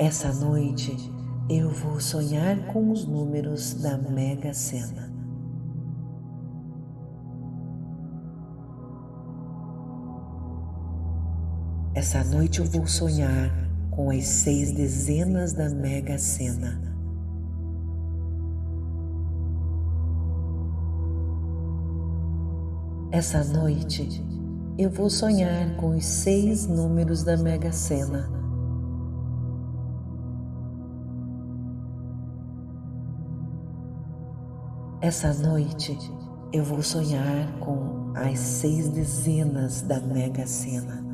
Essa noite eu vou sonhar com os números da Mega Sena. Essa noite eu vou sonhar com as seis dezenas da Mega Sena. Essa noite eu vou sonhar com os seis números da Mega Sena. Essa noite eu vou sonhar com as seis dezenas da Mega Sena.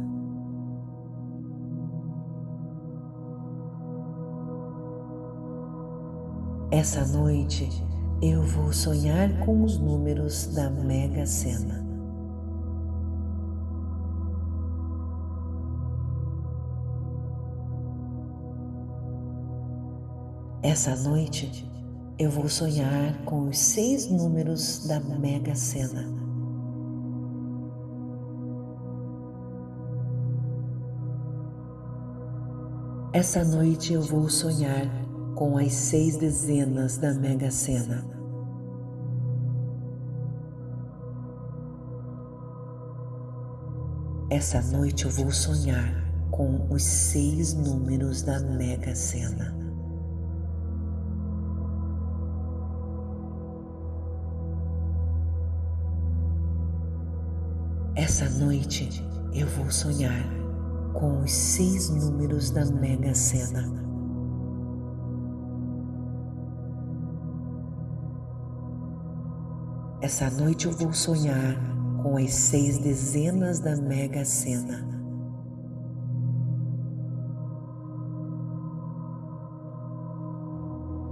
Essa noite eu vou sonhar com os números da Mega Sena. Essa noite eu vou sonhar com os seis números da Mega Sena. Essa noite eu vou sonhar com as seis dezenas da Mega Sena. Essa noite eu vou sonhar com os seis números da Mega Sena. Essa noite eu vou sonhar com os seis números da Mega Sena. Essa noite eu vou sonhar com as seis dezenas da Mega Sena.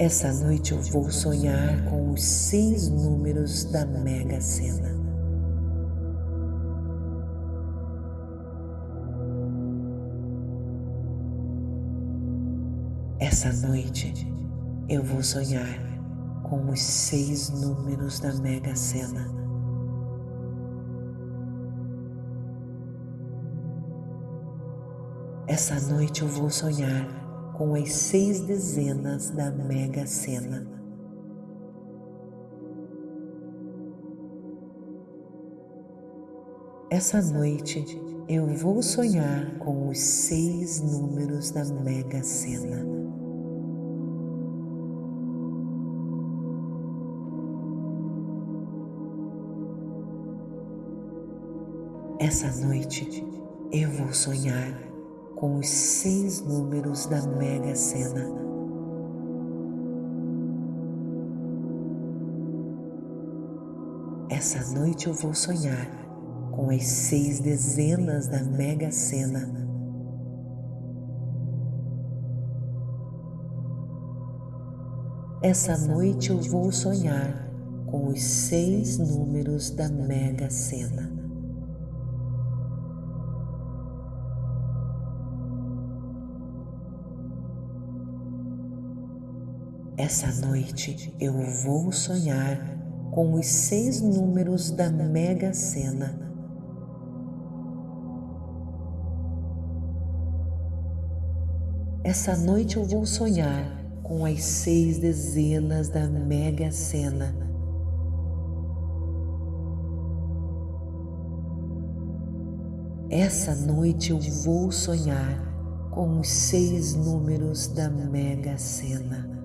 Essa noite eu vou sonhar com os seis números da Mega Sena. Essa noite eu vou sonhar com os seis números da Mega Sena. Essa noite eu vou sonhar com as seis dezenas da Mega Sena. Essa noite eu vou sonhar com os seis números da Mega Sena. Essa noite eu vou sonhar com os seis números da Mega Sena. Essa noite eu vou sonhar com as seis dezenas da Mega Sena. Essa noite eu vou sonhar com os seis números da Mega Sena. Essa noite eu vou sonhar com os seis números da Mega Sena. Essa noite eu vou sonhar com as seis dezenas da Mega Sena. Essa noite eu vou sonhar com os seis números da Mega Sena.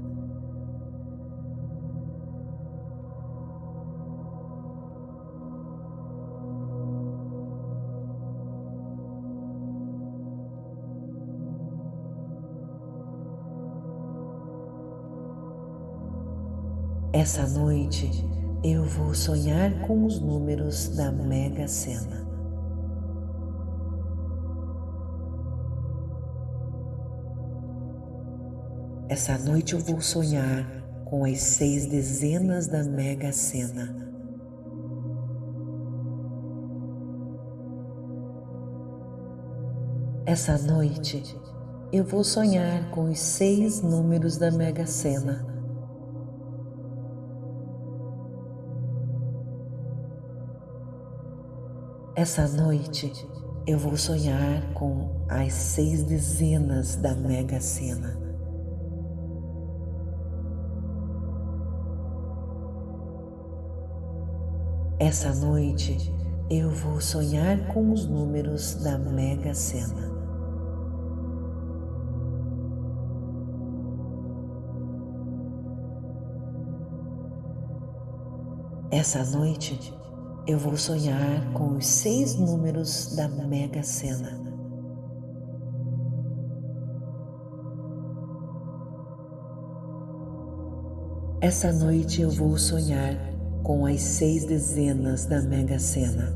Essa noite eu vou sonhar com os números da Mega Sena. Essa noite eu vou sonhar com as seis dezenas da Mega Sena. Essa noite eu vou sonhar com os seis números da Mega Sena. Essa noite eu vou sonhar com as seis dezenas da Mega Sena. Essa noite eu vou sonhar com os números da Mega Sena. Essa noite eu vou sonhar com os seis números da Mega Sena. Essa noite eu vou sonhar com as seis dezenas da Mega Sena.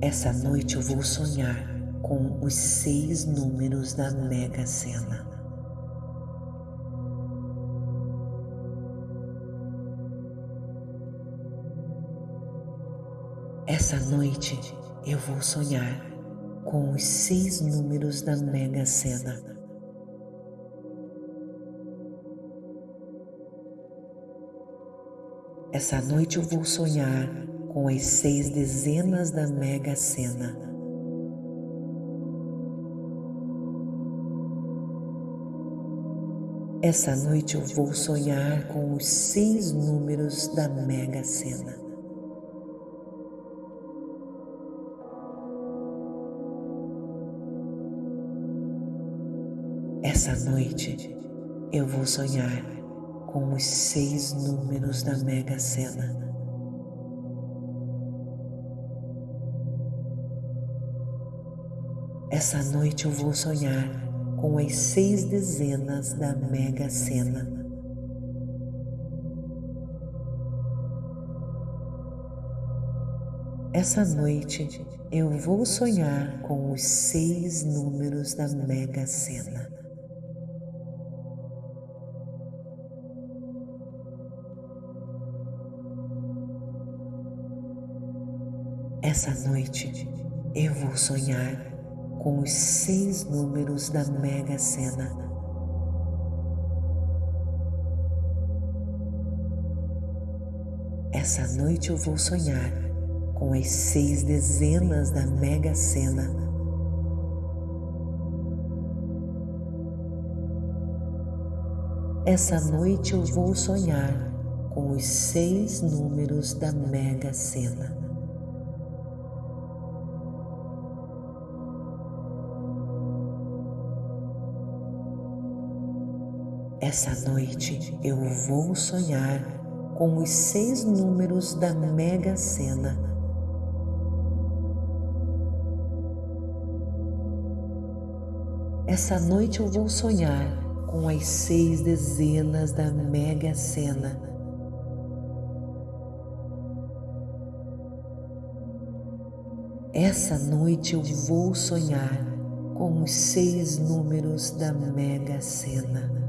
Essa noite eu vou sonhar com os seis números da Mega Sena. Essa noite eu vou sonhar com os seis números da Mega Sena. Essa noite eu vou sonhar com as seis dezenas da Mega Sena. Essa noite eu vou sonhar com os seis números da Mega Sena. Noite eu vou sonhar com os seis números da Mega Sena. Essa noite eu vou sonhar com as seis dezenas da Mega Sena. Essa noite eu vou sonhar com os seis números da Mega Sena. Essa noite eu vou sonhar com os seis números da Mega Sena. Essa noite eu vou sonhar com as seis dezenas da Mega Sena. Essa noite eu vou sonhar com os seis números da Mega Sena. Essa noite eu vou sonhar com os seis números da Mega Sena. Essa noite eu vou sonhar com as seis dezenas da Mega Sena. Essa noite eu vou sonhar com os seis números da Mega Sena.